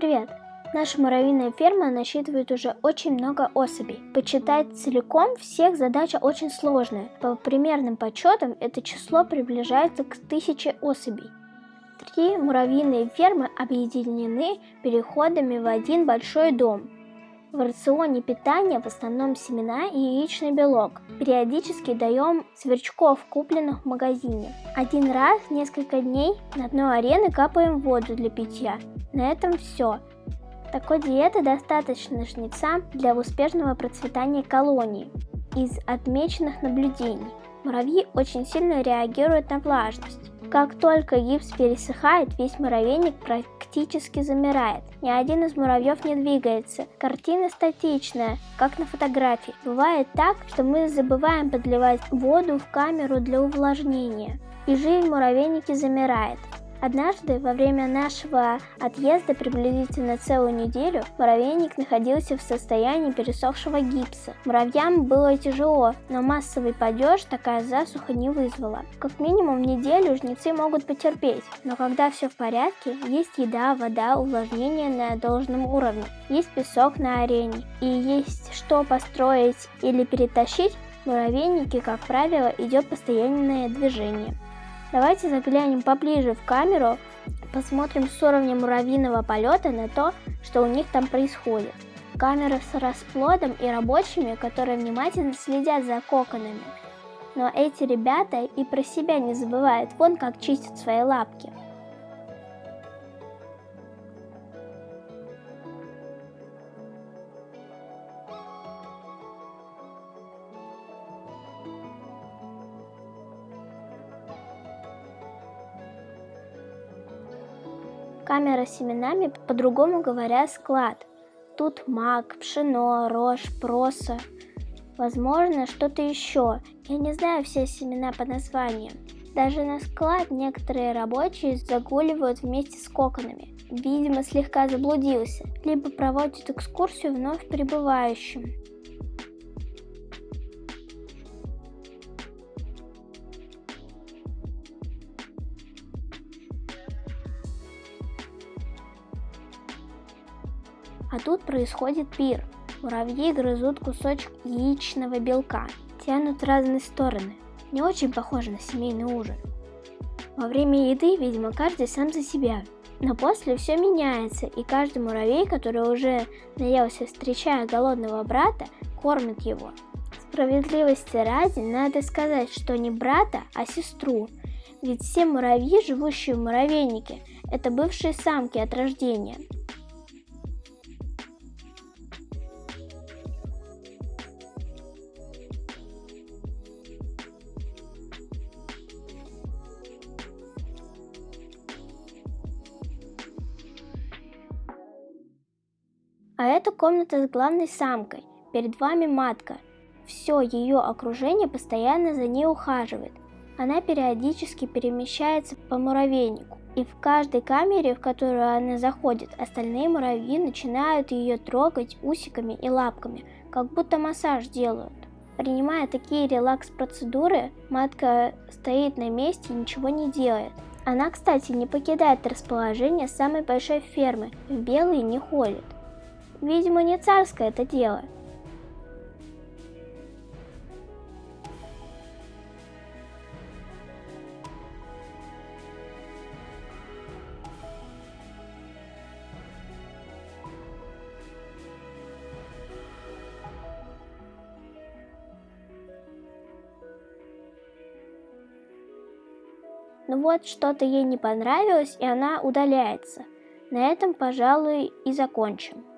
Привет! Наша муравьиная ферма насчитывает уже очень много особей. Почитать целиком всех задача очень сложная. По примерным подсчетам это число приближается к тысяче особей. Три муравьиные фермы объединены переходами в один большой дом. В рационе питания в основном семена и яичный белок. Периодически даем сверчков, купленных в магазине. Один раз в несколько дней на дно арены капаем воду для питья. На этом все. Такой диеты достаточно жнецам для успешного процветания колонии. Из отмеченных наблюдений муравьи очень сильно реагируют на влажность. Как только гипс пересыхает, весь муравейник практически замирает. Ни один из муравьев не двигается. Картина статичная, как на фотографии. Бывает так, что мы забываем подливать воду в камеру для увлажнения. И жизнь в муравейнике замирает. Однажды, во время нашего отъезда приблизительно целую неделю, муравейник находился в состоянии пересохшего гипса. Муравьям было тяжело, но массовый падеж такая засуха не вызвала. Как минимум неделю жнецы могут потерпеть, но когда все в порядке, есть еда, вода, увлажнение на должном уровне, есть песок на арене и есть что построить или перетащить, в муравейнике, как правило, идет постоянное движение. Давайте заглянем поближе в камеру, посмотрим с уровня муравьиного полета на то, что у них там происходит. Камера с расплодом и рабочими, которые внимательно следят за коконами. Но эти ребята и про себя не забывают, вон как чистят свои лапки. Камера с семенами, по-другому говоря, склад. Тут мак, пшено, рожь, проса. Возможно, что-то еще. Я не знаю все семена по названиям. Даже на склад некоторые рабочие загуливают вместе с коконами. Видимо, слегка заблудился. Либо проводят экскурсию вновь прибывающим. А тут происходит пир. Муравьи грызут кусочек яичного белка, тянут разные стороны. Не очень похоже на семейный ужин. Во время еды, видимо, каждый сам за себя. Но после все меняется, и каждый муравей, который уже наелся, встречая голодного брата, кормит его. Справедливости ради, надо сказать, что не брата, а сестру. Ведь все муравьи, живущие в муравейнике, это бывшие самки от рождения. А это комната с главной самкой. Перед вами матка. Все ее окружение постоянно за ней ухаживает. Она периодически перемещается по муравейнику. И в каждой камере, в которую она заходит, остальные муравьи начинают ее трогать усиками и лапками, как будто массаж делают. Принимая такие релакс-процедуры, матка стоит на месте и ничего не делает. Она, кстати, не покидает расположение самой большой фермы, в белый не ходит. Видимо, не царское это дело. Ну вот, что-то ей не понравилось, и она удаляется. На этом, пожалуй, и закончим.